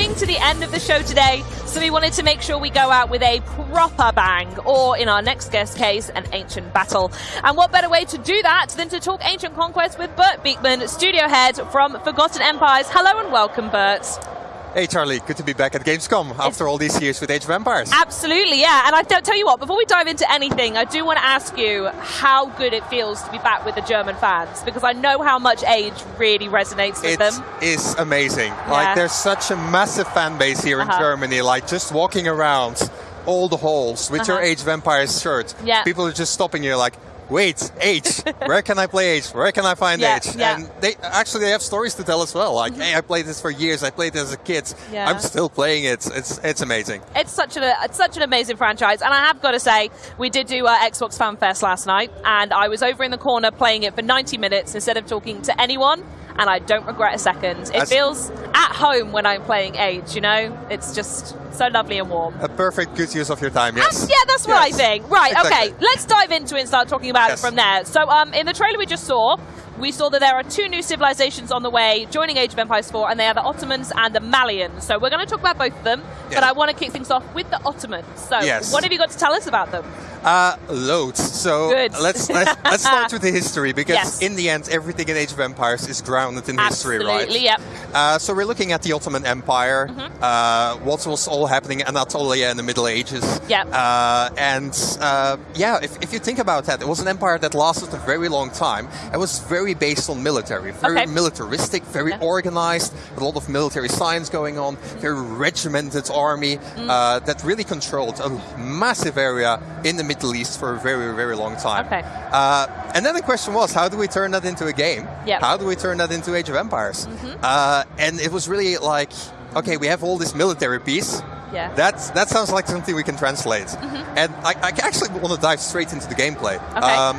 coming to the end of the show today, so we wanted to make sure we go out with a proper bang, or in our next guest case, an ancient battle. And what better way to do that than to talk ancient conquest with Bert Beeckman, studio head from Forgotten Empires. Hello and welcome, Bert. Hey Charlie, good to be back at Gamescom after all these years with Age of Empires. Absolutely, yeah. And I tell you what, before we dive into anything, I do want to ask you how good it feels to be back with the German fans because I know how much Age really resonates with it them. It is amazing. Yeah. Like there's such a massive fan base here uh in uh-huh. Germany. Like just walking around all the halls with uh -huh. your uh-huh. Age of Empires shirt, yeah. people are just stopping you like, wait, Age, where can I play Age? Where can I find yeah, Age? Yeah. And they actually they have stories to tell as well. Like, hey, I played this for years. I played it as a kid. Yeah. I'm still playing it. It's it's amazing. It's such an it's such an amazing franchise. And I have got to say, we did do our Xbox Fan Fest last night, and I was over in the corner playing it for 90 minutes instead of talking to anyone and I don't regret a second. It That's feels at home when I'm playing Age, you know? It's just so lovely and warm. A perfect good use of your time, yes. And yeah, that's what yes. I think. Right, exactly. okay, let's dive into it and start talking about yes. it from there. So um, in the trailer we just saw, we saw that there are two new civilizations on the way joining Age of Empires 4, and they are the Ottomans and the Malians. So we're going to talk about both of them, yes. but I want to kick things off with the Ottomans. So yes. what have you got to tell us about them? Uh, loads. So Good. let's let's, let's start with the history because yes. in the end, everything in Age of Empires is grounded in Absolutely, history, right? Absolutely. Yep. Uh, so we're looking at the Ottoman Empire, mm -hmm. uh, what was all happening in Anatolia in the Middle Ages. Yep. Uh, and uh, yeah, if, if you think about that, it was an empire that lasted a very long time. It was very based on military, very okay. militaristic, very yeah. organized, a lot of military science going on, very regimented army mm. that really controlled a massive area in the Middle East for a very, very long time. Okay. Uh, and then the question was, how do we turn that into a game? Yep. How do we turn that into Age of Empires? Mm -hmm. uh, and it was really like, okay, we have all this military piece. Yeah. That's, that sounds like something we can translate. Mm -hmm. And I, I, actually want to dive straight into the gameplay. Okay. Um,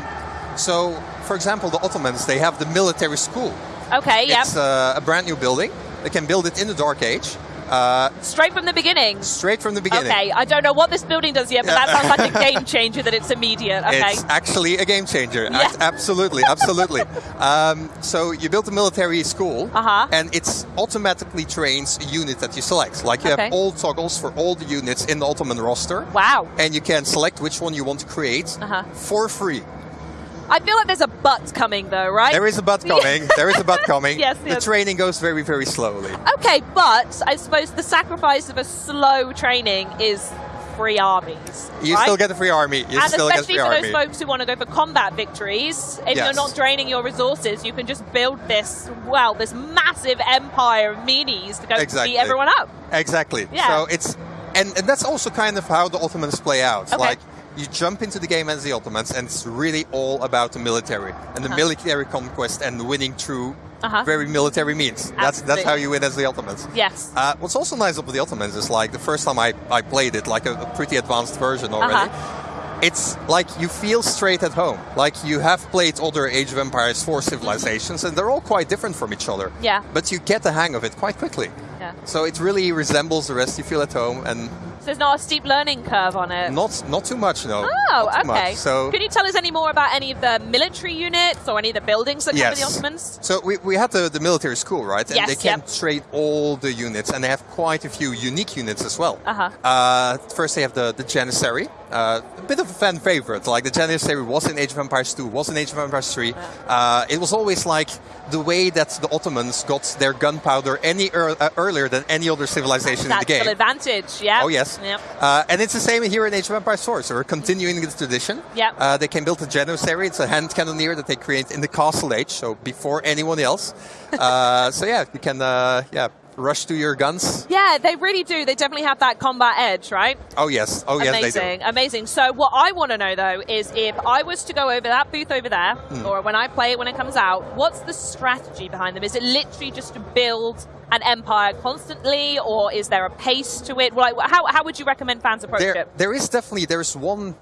so, for example, the Ottomans, they have the military school. Okay, yeah. It's uh, a brand new building. They can build it in the Dark Age. Uh, straight from the beginning. Straight from the beginning. Okay, I don't know what this building does yet, but that sounds like a game changer that it's immediate. Okay. It's actually a game changer. Yeah. absolutely, absolutely. um, so you build a military school, uh -huh. and it automatically trains a unit that you select. Like you okay. have all toggles for all the units in the Ottoman roster. Wow. And you can select which one you want to create uh -huh. for free. I feel like there's a but coming though, right? There is a but coming. there is a but coming. yes, The training goes very, very slowly. Okay, but I suppose the sacrifice of a slow training is free armies. You right? still get the free army. You and still especially get a for free those folks who want to go for combat victories, if yes. you're not draining your resources, you can just build this, well, this massive empire of minis to go exactly. beat everyone up. Exactly. Yeah. So it's and, and that's also kind of how the Ottomans play out. Okay. Like you jump into the game as the Ottomans, and it's really all about the military and the uh -huh. military conquest and winning through uh -huh. very military means. That's that's how you win as the Ottomans. Yes. Uh, what's also nice about the Ottomans is like the first time I, I played it, like a, a pretty advanced version already. Uh -huh it's like you feel straight at home. Like you have played other Age of Empires 4 civilizations, and they're all quite different from each other. Yeah. But you get the hang of it quite quickly. Yeah. So it really resembles the rest. You feel at home, and so there's not a steep learning curve on it? Not not too much, no. Oh, okay. Much. So Can you tell us any more about any of the military units or any of the buildings that yes. come with the Ottomans? So we, we had the, the military school, right? And yes, they can yep. train all the units, and they have quite a few unique units as well. Uh-huh. Uh, first they have the, the Janissary, uh, a bit of a fan favorite. Like the Janissary was in Age of Empires 2, was in Age of Empires 3. Uh, it was always like the way that the Ottomans got their gunpowder any er uh, earlier than any other civilization That's in the game. advantage, yeah. Oh yes. Yep. Uh, and it's the same here in Age of Empires 4, so we're continuing this tradition. Yep. Uh, they can build a Janissary, it's a hand cannoneer that they create in the Castle Age, so before anyone else. Uh, so yeah, you can uh, yeah rush through your guns. Yeah, they really do. They definitely have that combat edge, right? Oh yes, oh amazing, yes, they do. Amazing. So what I want to know though is if I was to go over that booth over there, Hmm. or when I play it when it comes out, what's the strategy behind them? Is it literally just to build an empire constantly, or is there a pace to it? Like, how, how would you recommend fans approach there, it? There is definitely, there's one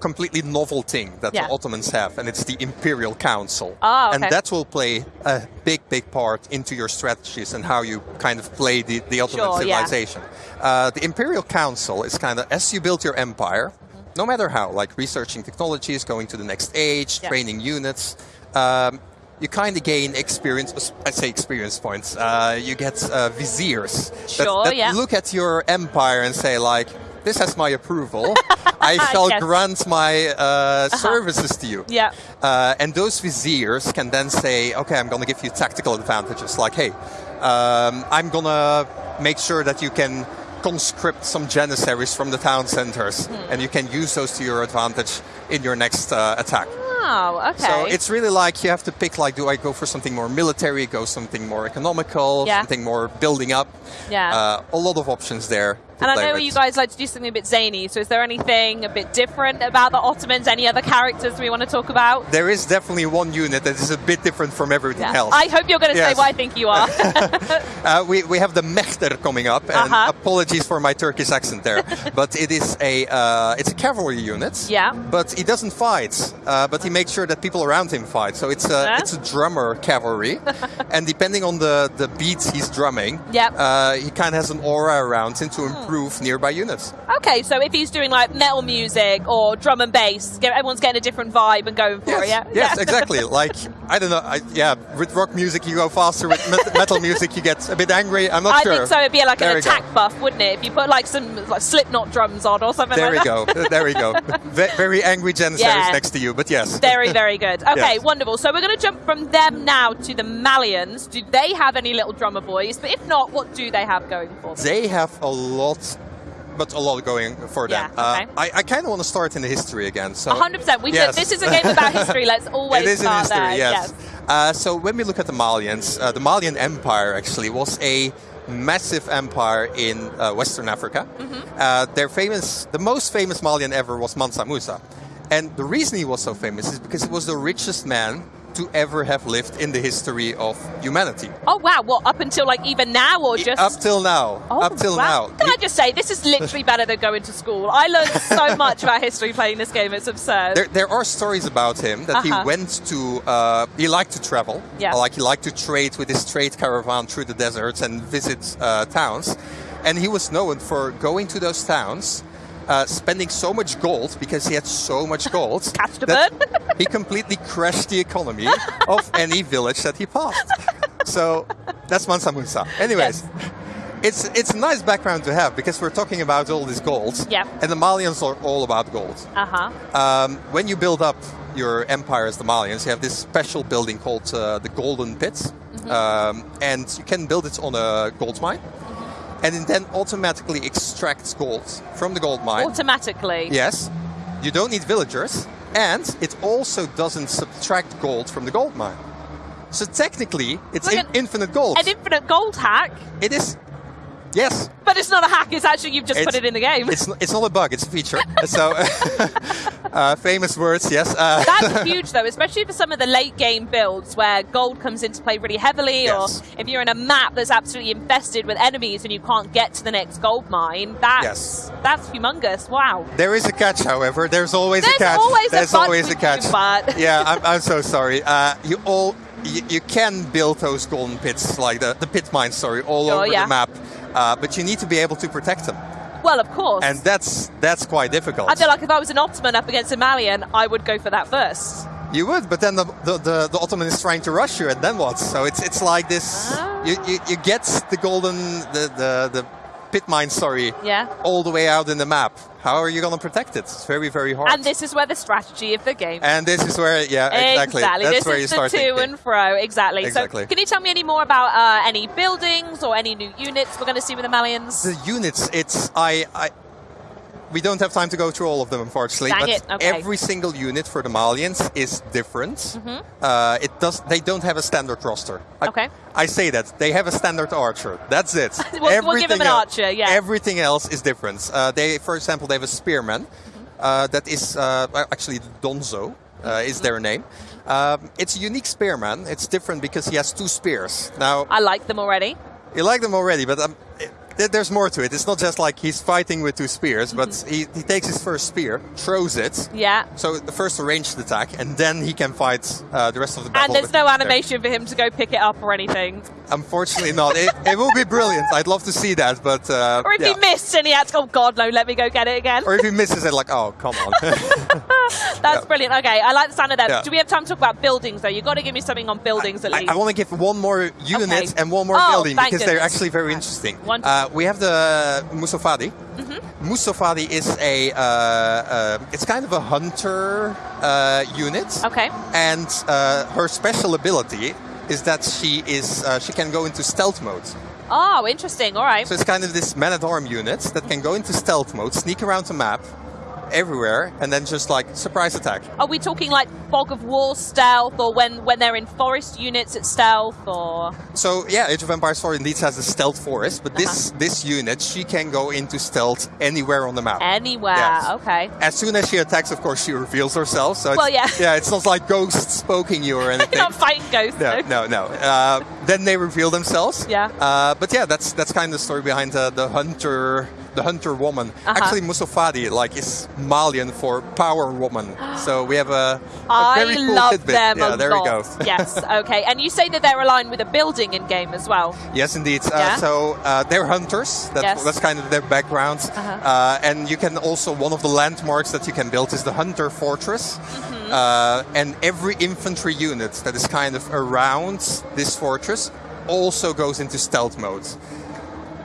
completely novel thing that Yeah. the Ottomans have, and it's the Imperial Council. Ah, okay. And that will play a big, big part into your strategies and how you kind of play the, the Ottoman Sure, yeah. civilization. Uh, the Imperial Council is kind of, as you build your empire, no matter how, like researching technologies, going to the next age, Yeah. training units, um, you kind of gain experience. I say experience points. Uh, you get uh, viziers Sure, that, that yeah. look at your empire and say like, "This has my approval. I shall Yes. grant my uh, services to you." Yeah. Uh, and those viziers can then say, okay, I'm going to give you tactical advantages. Like, hey, um, I'm going to make sure that you can conscript some janissaries from the town centers, Hmm. and you can use those to your advantage in your next uh, attack. Oh, okay. So it's really like you have to pick, like, do I go for something more military, go something more economical, Yeah. something more building up? Yeah. Uh, a lot of options there. And I know you guys like to do something a bit zany, so is there anything a bit different about the Ottomans? Any other characters we want to talk about? There is definitely one unit that is a bit different from everything Yeah. else. I hope you're going to say what I think you are. Uh, we, we have the Mechter coming up, and Uh-huh. apologies for my Turkish accent there, but it is a uh, it's a cavalry unit. Yeah. But he doesn't fight, uh, but he makes sure that people around him fight. So it's a Huh? it's a drummer cavalry, and depending on the the beats he's drumming, Yep. Hmm. uh, he kind of has an aura around him to improve nearby units. okay, so if he's doing like metal music or drum and bass, everyone's getting a different vibe and going for it, yeah? yes, Yeah. exactly. Like I don't know, I, yeah. With rock music, you go faster. With metal music, you get a bit angry. I'm not I sure. I think so. It'd be like There an we go. attack buff, wouldn't it? If you put like some like Slipknot drums on or something There we like that. go. There we go. Very angry janissaries Yeah. next to you, but yes. Very, very good. Okay, Yes. wonderful. So we're going to jump from them now to the Malians. Do they have any little drummer boys? But if not, what do they have going for them? They have a lot, but a lot going for them. Yeah, okay. uh, I, I kind of want to start in the history again. So 100%. We Yes. said this is a game about history. Let's always it is in start history, there. yes. Uh, so when we look at the Malians, uh, the Malian Empire actually was a massive empire in uh, Western Africa. Mm-hmm. Uh, their famous, the most famous Malian ever was Mansa Musa, and the reason he was so famous is because he was the richest man to ever have lived in the history of humanity. Oh wow! Well, up until like even now, or just Up till now. Oh, up till wow. now. Can I just say this is literally better than going to school? I learned so much about history playing this game. It's absurd. There, there are stories about him that Uh-huh. he went to. Uh, he liked to travel. Yeah. Like he liked to trade with his trade caravan through the deserts and visit uh, towns, and he was known for going to those towns, uh, spending so much gold because he had so much gold that he completely crashed the economy of any village that he passed. So that's Mansa Musa. Anyways. It's, it's a nice background to have because we're talking about all this gold. Yeah. And the Malians are all about gold. Uh huh. Um, when you build up your empire as the Malians, you have this special building called uh, the Golden Pit, um, and you can build it on a gold mine, and it then automatically extracts gold from the gold mine. Automatically. Yes, you don't need villagers, and it also doesn't subtract gold from the gold mine. So technically, it's Like in- an- infinite gold. An infinite gold hack, it is. Yes, but it's not a hack. It's actually you've just put it in the game. it's, it's not a bug, it's a feature. so, uh, famous words, yes. Uh, That's huge though, especially for some of the late game builds where gold comes into play really heavily, Yes. or if you're in a map that's absolutely infested with enemies and you can't get to the next gold mine. That's Yes. that's humongous. Wow. There is a catch, however. There's always There's a catch. always a There's but always a catch. but. yeah, I'm, I'm so sorry. Uh, you all you, you can build those golden pits, like the, the pit mines, sorry, all Sure, over yeah. the map. Uh, but you need to be able to protect them, Well, of course. and that's that's quite difficult. I feel like if I was an Ottoman up against a Malian, I would go for that first. You would, but then the, the, the, the Ottoman is trying to rush you, and then what? So it's it's like this. Ah. You, you, you get the golden the, the, the pit mine, sorry, Yeah. all the way out in the map. How are you going to protect it? It's very very hard. And this is where the strategy of the game. And this is where, yeah, exactly. That's This where is you the start to thinking. and fro. Exactly. Exactly. So, can you tell me any more about uh, any buildings or any new units we're going to see with the Malians? The units, it's I, I. We don't have time to go through all of them, unfortunately. Dang but it, okay. every single unit for the Malians is different. Uh, it does. They don't have a standard roster. I, Mm-hmm. Okay. I say that they have a standard archer. That's it. We'll- we'll give 'em an archer, yeah. Everything else is different. Uh, they, for example, they have a spearman. Mm-hmm. Uh, that is uh, actually Donso. Uh, is their name? Um, it's a unique spearman. It's different because he has two spears. Now, I like them already. you like them already, but um, there's more to it. It's not just like he's fighting with two spears, but Mm-hmm. he, he takes his first spear, throws it. Yeah. So the first ranged attack, and then he can fight uh, the rest of the battle. And there's no there. animation for him to go pick it up or anything. Unfortunately, not. It, it will be brilliant. I'd love to see that, but uh, Or if yeah. he missed and he had to go, oh God, no, let me go get it again. or if he misses it, like, oh, come on. That's Yeah. brilliant. Okay, I like the sound of that. Yeah. Do we have time to talk about buildings, though? You've got to give me something on buildings at I, least. I want to give one more unit Okay. and one more Oh, building because they're actually very interesting. Uh, we have the Musofadi. Mm-hmm. Musofadi is a, uh, uh, it's kind of a hunter uh, unit. Okay. And uh, her special ability is that she is uh, she can go into stealth mode. Oh, interesting. All right. So it's kind of this man at arm unit that can go into stealth mode, sneak around the map, everywhere, and then just like surprise attack. Are we talking like fog of war stealth, or when when they're in forest units it's stealth, or So yeah, Age of Empires 4 indeed has a stealth forest, but this this unit she can go into stealth anywhere on the map. anywhere? Yes. Okay. As soon as she attacks, of course, she reveals herself. So Well, yeah. yeah, it's not like ghosts poking you or anything. You're not fighting ghosts. no, though. no, no. Uh, then they reveal themselves. Yeah. Uh, but yeah, that's that's kind of the story behind uh, the hunter, the hunter woman. Uh-huh. Actually, Musofadi like is Malian for power woman. so we have a, a I very cool love tidbit. them yeah, there lot. we go. yes. Okay. And you say that they're aligned with a building in game as well. Yes, indeed. Uh, So uh, they're hunters. That's, Yes. that's kind of their background. Uh-huh. Uh, and you can also one of the landmarks that you can build is the Hunter Fortress. Mm-hmm. Uh, and every infantry unit that is kind of around this fortress also goes into stealth mode.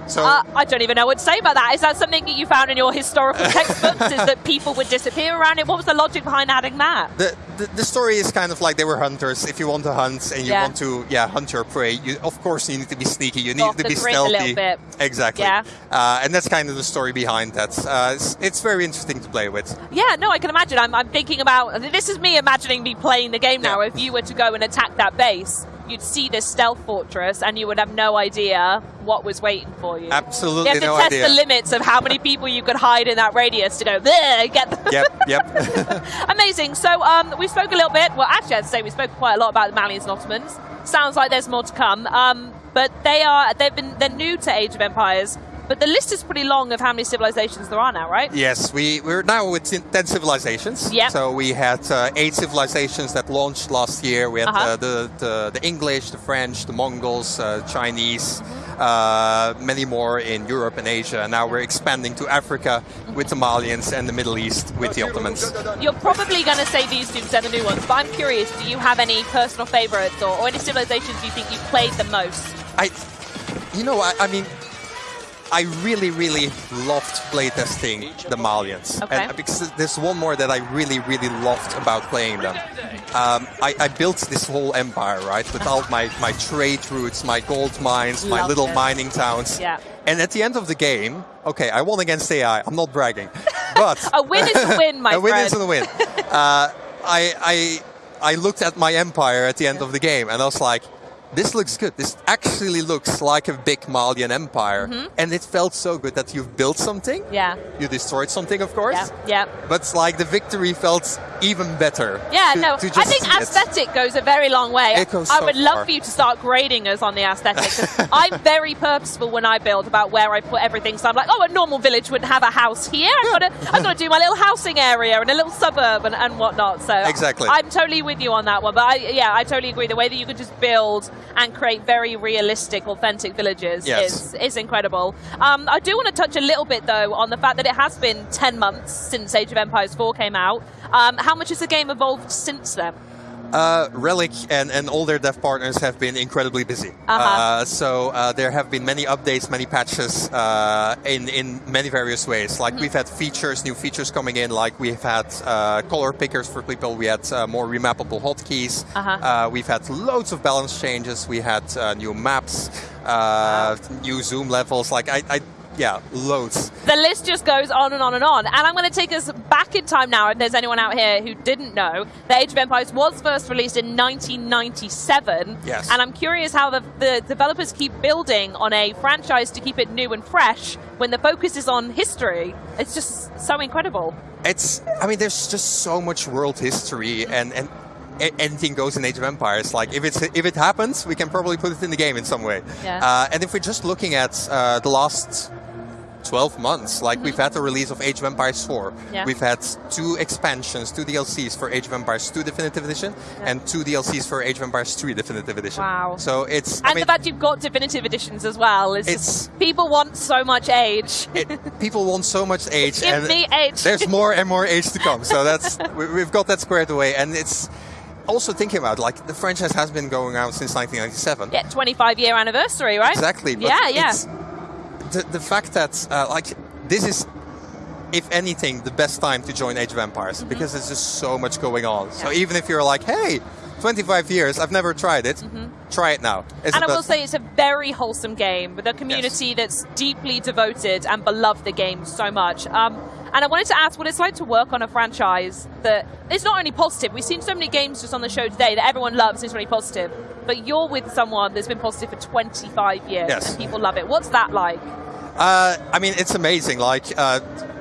So Uh, I don't even know what to say about that. Is that something that you found in your historical textbooks? is that people would disappear around it? What was the logic behind adding that? the, the the story is kind of like they were hunters. If you want to hunt and you Yeah. want to yeah hunt your prey, you, of course you need to be sneaky. You need off to be grid a little stealthy. bit. Exactly. Yeah. Uh, and that's kind of the story behind that. Uh, it's, it's very interesting to play with. Yeah, no, I can imagine. I'm, I'm thinking about this is me imagining me playing the game now. Yeah. If you were to go and attack that base, you'd see this stealth fortress, and you would have no idea what was waiting for you. Absolutely You have to no test idea. the limits of how many people you could hide in that radius to go there, get them. yep, yep. Amazing. So um, we spoke a little bit. Well, actually, I'd say we spoke quite a lot about the Malians and Ottomans. Sounds like there's more to come. Um, but they are they've been they're new to Age of Empires. But the list is pretty long of how many civilizations there are now, right? yes, we, we're now with 10 civilizations. Yep. So we had uh, eight civilizations that launched last year. We had Uh-huh. uh, the, the, the English, the French, the Mongols, uh, Chinese, uh, many more in Europe and Asia. And now we're expanding to Africa with the Malians and the Middle East with the Ottomans. You're probably going to say these two are the new ones, but I'm curious, do you have any personal favorites or, or any civilizations you think you've played the most? I, you know, I, I mean, I really, really loved playtesting the Malians. Okay. And because there's one more that I really, really loved about playing them. Um, I, I built this whole empire, right, with all my, my trade routes, my gold mines, my Love little it. mining towns. Yeah. And at the end of the game, okay, I won against AI. I'm not bragging, but A win is a win, my friend. a win is a win. Uh, I, I, I looked at my empire at the end of the game and I was like, this looks good. This actually looks like a big Malian empire. Mm-hmm. And it felt so good that you've built something. Yeah, You destroyed something, of course. yeah, yeah. But it's like the victory felt even better. Yeah, to- no, to I think see it. aesthetic goes a very long way. I so would love far. for you to start grading us on the aesthetic. I'm very purposeful when I build about where I put everything. So I'm like, oh, a normal village wouldn't have a house here. I've got to, I've got to do my little housing area and a little suburb and, and whatnot. So Exactly. I'm totally with you on that one. But I, yeah, I totally agree. The way that you can just build and create very realistic, authentic villages Yes. is is incredible. Um, I do want to touch a little bit though on the fact that it has been 10 months since Age of Empires 4 came out. Um, how much has the game evolved since then? Uh, Relic and, and all their dev partners have been incredibly busy. Uh-huh. Uh, so uh, there have been many updates, many patches uh, in, in many various ways. Like we've had features, new features coming in, like we've had uh, color pickers for people, we had uh, more remappable hotkeys, Uh-huh. uh, we've had loads of balance changes, we had uh, new maps, uh, new zoom levels, like I, I yeah, loads. The list just goes on and on and on. And I'm going to take us back in time now, if there's anyone out here who didn't know. The Age of Empires was first released in 1997. Yes. And I'm curious how the, the developers keep building on a franchise to keep it new and fresh when the focus is on history. It's just so incredible. It's, I mean, there's just so much world history and, and anything goes in Age of Empires. Like, if, it's, if it happens, we can probably put it in the game in some way. Yeah. Uh, and if we're just looking at uh, the last 12 months. Like we've had the release of Age of Empires 4. Yeah. We've had two expansions, two DLCs for Age of Empires 2 Definitive Edition, Yeah. and two DLCs for Age of Empires 3 Definitive Edition. Wow. So it's. I And mean, the fact you've got definitive editions as well is It's- people want so much age. it, people want so much age, Give and me age. there's more and more age to come. So that's we, we've got that squared away, and it's also thinking about like the franchise has been going out since 1997. Yeah, 25 year anniversary, right? Exactly. Yeah, yeah. The, the fact that uh, like this is, if anything, the best time to join Age of Empires because there's just so much going on. So Mm-hmm. Even if you're like, hey, 25 years, I've never tried it, try it now. It's. And I will say it's a very wholesome game with a community that's deeply devoted and beloved the game so much. Um, and I wanted to ask what it's like to work on a franchise that is not only positive. We've seen so many games just on the show today that everyone loves and is really positive. But you're with someone that's been positive for 25 years Yes. and people love it. What's that like? Uh, I mean, it's amazing. Like, uh,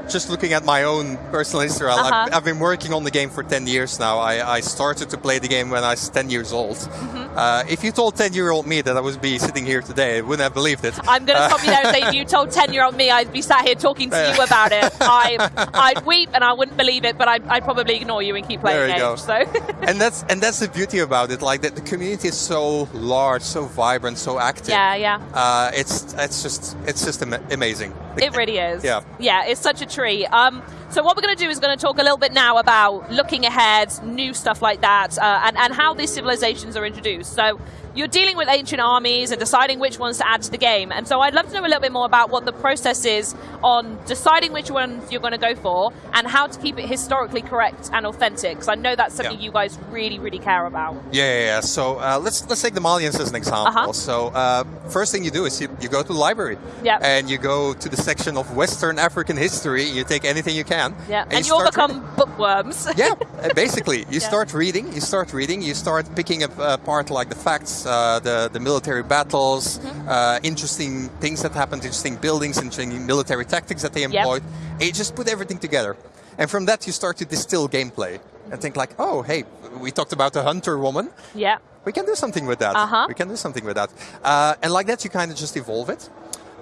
just looking at my own personal history, I've- Uh-huh. I've, I've been working on the game for 10 years now. I, I started to play the game when I was 10 years old. Mm-hmm. Uh, if you told 10 year old me that I would be sitting here today, I wouldn't have believed it. I'm going to Uh, stop you there and say if you told 10 year old me I'd be sat here talking to you about it, I, I'd weep and I wouldn't believe it, but I'd, I'd probably ignore you and keep playing There you games. So. and that's and that's the beauty about it. Like that, the community is so large, so vibrant, so active. yeah, yeah. Uh, it's it's just it's just ama- amazing. It really is. Yeah. Yeah, it's such a treat. Um, so what we're going to do is going to talk a little bit now about looking ahead, new stuff like that, uh, and, and how these civilizations are introduced. So you're dealing with ancient armies and deciding which ones to add to the game. And so I'd love to know a little bit more about what the process is on deciding which ones you're going to go for and how to keep it historically correct and authentic. Because I know that's something Yeah. you guys really, really care about. Yeah, yeah, yeah. So uh, let's let's take the Malians as an example. Uh-huh. So uh, first thing you do is you, you go to the library. Yep. And you go to the section of Western African history. You take anything you can. Yeah, And, and, you start become bookworms. yeah, uh, basically, you Yeah. start reading. You start reading. You start picking up uh, part like the facts, uh, the the military battles, Mm-hmm. uh, interesting things that happened, interesting buildings, interesting military tactics that they employed. And you just put everything together, and from that you start to distill gameplay and think like, oh, hey, we talked about the hunter woman. yeah. We can do something with that. Uh-huh. We can do something with that, uh, and like that you kind of just evolve it.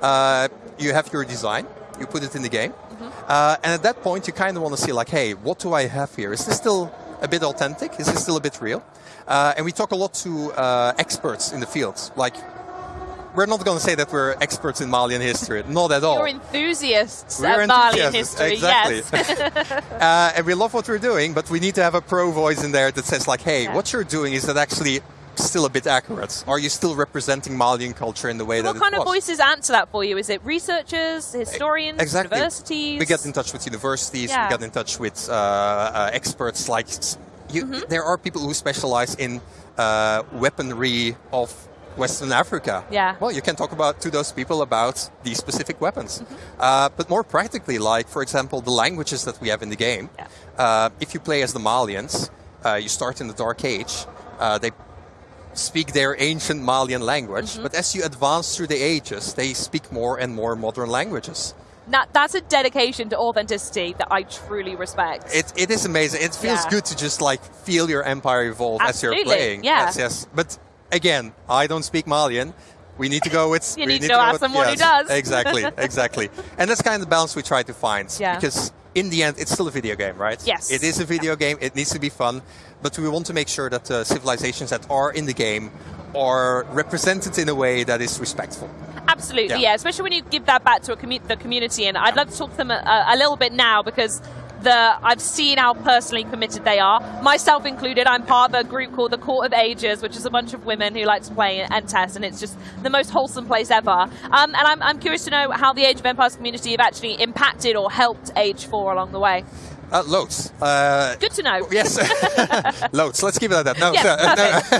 Uh, you have your design. You put it in the game, uh, and at that point you kind of want to see like, hey, what do I have here? Is this still a bit authentic? Is this still a bit real? Uh, and we talk a lot to uh, experts in the field. Like, we're not going to say that we're experts in Malian history. Not at all. You're enthusiasts We're of Malian enthusiasts, history, exactly. yes. Uh, and we love what we're doing, but we need to have a pro voice in there that says like, hey, Yeah. what you're doing is that actually still a bit accurate? Are you still representing Malian culture in the way that What kind of voices answer that for you? Is it researchers, historians, Exactly. universities? We get in touch with universities. Yeah. We get in touch with uh, uh, experts. Like you, Mm-hmm. there are people who specialize in uh, weaponry of Western Africa. Yeah. Well, you can talk about to those people about these specific weapons. Mm-hmm. Uh, but more practically, like for example, the languages that we have in the game. Yeah. Uh, if you play as the Malians, uh, you start in the Dark Age. Uh, they speak their ancient Malian language, Mm-hmm. but as you advance through the ages, they speak more and more modern languages. Now, that's a dedication to authenticity that I truly respect. It, it is amazing. It feels Yeah. good to just like feel your empire evolve as you're playing. yeah. Yes, yes. But again, I don't speak Malian. We need to go with. You we need to go ask someone who does. Exactly, exactly. And that's kind of the balance we try to find. Yeah. Because in the end, it's still a video game, right? Yes. It is a video game. It needs to be fun, but we want to make sure that the civilizations that are in the game are represented in a way that is respectful. Absolutely, Yeah. yeah. Especially when you give that back to a commu- the community, and I'd love to talk to them a, a little bit now because the I've seen how personally committed they are. Myself included, I'm part of a group called the Court of Ages, which is a bunch of women who like to play and test, and it's just the most wholesome place ever. Um, and I'm, I'm curious to know how the Age of Empires community have actually impacted or helped Age 4 along the way. Uh, loads. Uh, Good to know. Yes, loads. Let's keep it at that. No, Yeah, so,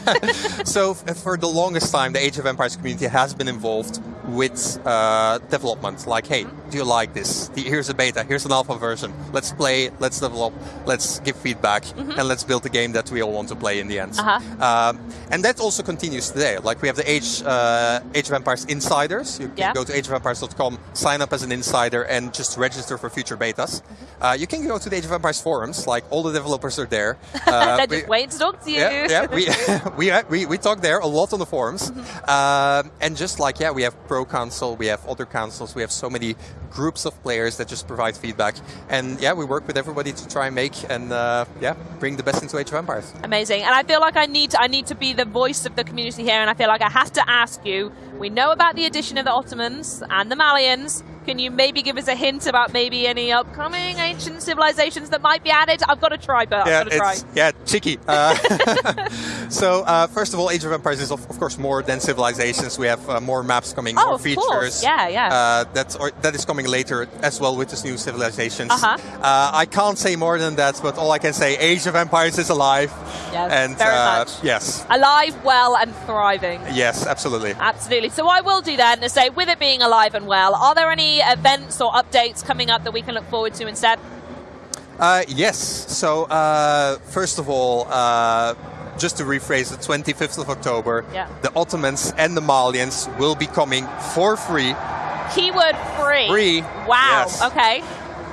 no. so for the longest time, the Age of Empires community has been involved with uh, development. Like, hey, do you like this? Here's a beta. Here's an alpha version. Let's play. Let's develop. Let's give feedback, and let's build a game that we all want to play in the end. Uh-huh. Um, and that also continues today. Like we have the Age uh, Age of Empires insiders. You can Yeah. go to ageofempires.com, sign up as an insider, and just register for future betas. Uh, you can go to the Age of Empires forums. Like all the developers are there. Uh, They're just waiting to talk to you. Yeah, yeah we, we, we, we talk there a lot on the forums. Mm-hmm. um, and just like, yeah, we have Pro Council, we have other councils, we have so many groups of players that just provide feedback. And yeah, we work with everybody to try and make and uh, yeah, bring the best into Age of Empires. Amazing. And I feel like I need to, I need to be the voice of the community here, and I feel like I have to ask you. We know about the addition of the Ottomans and the Malians. Can you maybe give us a hint about maybe any upcoming ancient civilizations that might be added? I've got to try, but yeah, I've got to try. Yeah, cheeky. Uh, so, uh, first of all, Age of Empires is, of, of course, more than civilizations. We have uh, more maps coming, oh, more features. Course. Yeah, yeah. Uh, that's, or, that is coming later as well with this new civilizations. -huh. Uh, I can't say more than that, but all I can say, Age of Empires is alive. Yes, and, very uh, much. Yes. Alive, well, and thriving. Yes, absolutely. Absolutely. So I will do then to say, with it being alive and well, are there any events or updates coming up that we can look forward to instead? Uh, yes. So uh, first of all, uh, just to rephrase, the 25th of October, yeah. the Ottomans and the Malians will be coming for free. Keyword free. Free. Wow. Yes. Okay.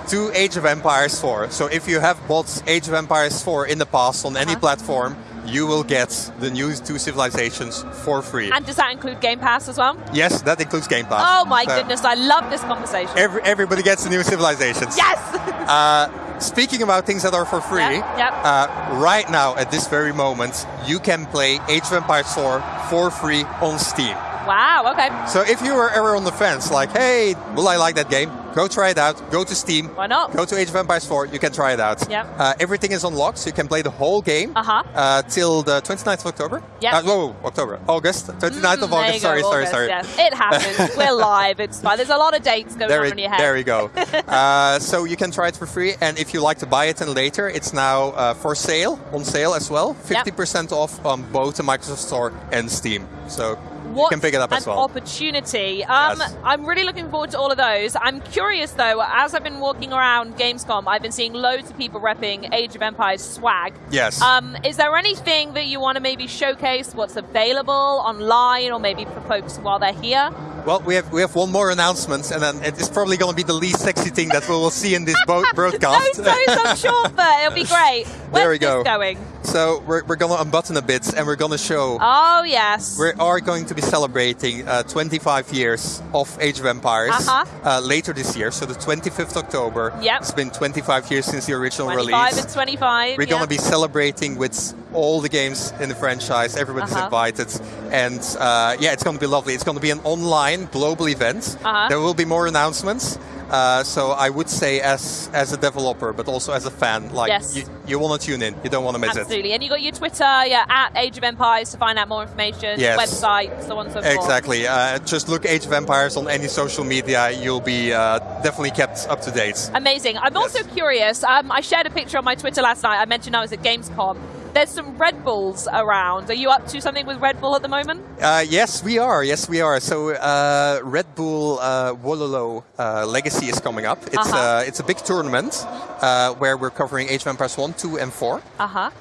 To Age of Empires 4. So if you have bought Age of Empires 4 in the past on -huh. any platform, you will get the new two civilizations for free. And does that include Game Pass as well? Yes, that includes Game Pass. Oh my so goodness, I love this conversation. Every, everybody gets the new civilizations. Yes! uh, speaking about things that are for free, yep, yep. Uh, right now, at this very moment, you can play Age of Empires 4 for free on Steam. Wow, okay. So if you were ever on the fence, like, hey, will I like that game? Go try it out. Go to Steam. Why not? Go to Age of Empires 4. You can try it out. Yeah. Uh, everything is unlocked, so you can play the whole game uh-huh. uh, till the 29th of October. Yeah. Uh, whoa, October. August. 29th mm, of August. Sorry, go, sorry, August, sorry. Yes. It happens. We're live. It's fine. There's a lot of dates going there on it, in your head. There we go. uh, so you can try it for free, and if you like to buy it and later, it's now uh, for sale, on sale as well. 50% yep. off on both the Microsoft Store and Steam. So what can pick it up an as well. opportunity. Um, yes. I'm really looking forward to all of those. I'm curious though, as I've been walking around Gamescom, I've been seeing loads of people repping Age of Empires swag. Yes. Um, is there anything that you want to maybe showcase what's available online or maybe for folks while they're here? Well, we have we have one more announcement, and then it's probably going to be the least sexy thing that we will see in this broadcast. no, so I'm sure, but it'll be great. Where's there we go. going? So we're, we're going to unbutton a bit, and we're going to show. Oh yes. We are going to be celebrating uh, 25 years of Age of Empires uh-huh. uh, later this year. So the 25th October. Yep. It's been 25 years since the original 25 release. 25 and 25. We're yeah. going to be celebrating with all the games in the franchise. Everybody's uh-huh. invited, and uh, yeah, it's going to be lovely. It's going to be an online global event. Uh-huh. There will be more announcements. Uh, so I would say, as as a developer, but also as a fan, like yes. you, you want to tune in. You don't want to miss Absolutely. it. Absolutely. And you got your Twitter, yeah, at Age of Empires to find out more information. Yes. Website, so on and so forth. Exactly. Uh, just look Age of Empires on any social media. You'll be uh, definitely kept up to date. Amazing. I'm yes. also curious. Um, I shared a picture on my Twitter last night. I mentioned I was at Gamescom. There's some Red Bulls around. Are you up to something with Red Bull at the moment? Uh, yes, we are. Yes, we are. So uh, Red Bull uh, Wololo uh, Legacy is coming up. It's -huh. it's a big tournament uh, where we're covering Age of Empires 1, 2, and 4. -huh.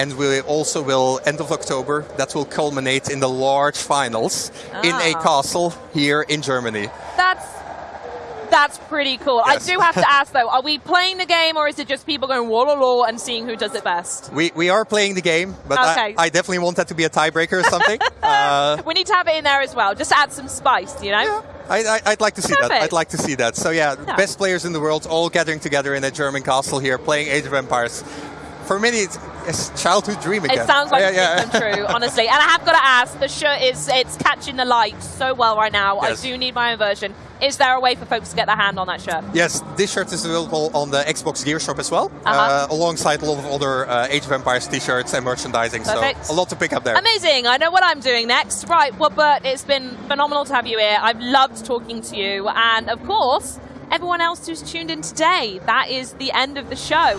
and we also will, end of October, that will culminate in the large finals in a Ah. castle here in Germany. That's that's pretty cool. Yes. I do have to ask though, are we playing the game or is it just people going whoa, whoa, and seeing who does it best? We, we are playing the game, but okay. I, I, definitely want that to be a tiebreaker or something. uh, we need to have it in there as well, just to add some spice, you know? Yeah. I, would like to see Perfect. that. I'd like to see that. So yeah, yeah, best players in the world all gathering together in a German castle here, playing Age of Empires. For many, it's a childhood dream again. It sounds like yeah, a yeah. dream true, honestly. And I have got to ask, the shirt is it's catching the light so well right now. Yes. I do need my own version. Is there a way for folks to get their hand on that shirt? Yes, this shirt is available on the Xbox Gear Shop as well, uh -huh. uh, alongside a lot of other uh, Age of Empires t-shirts and merchandising. Perfect. So a lot to pick up there. Amazing. I know what I'm doing next. Right, well, Bert, it's been phenomenal to have you here. I've loved talking to you. And of course, everyone else who's tuned in today, that is the end of the show.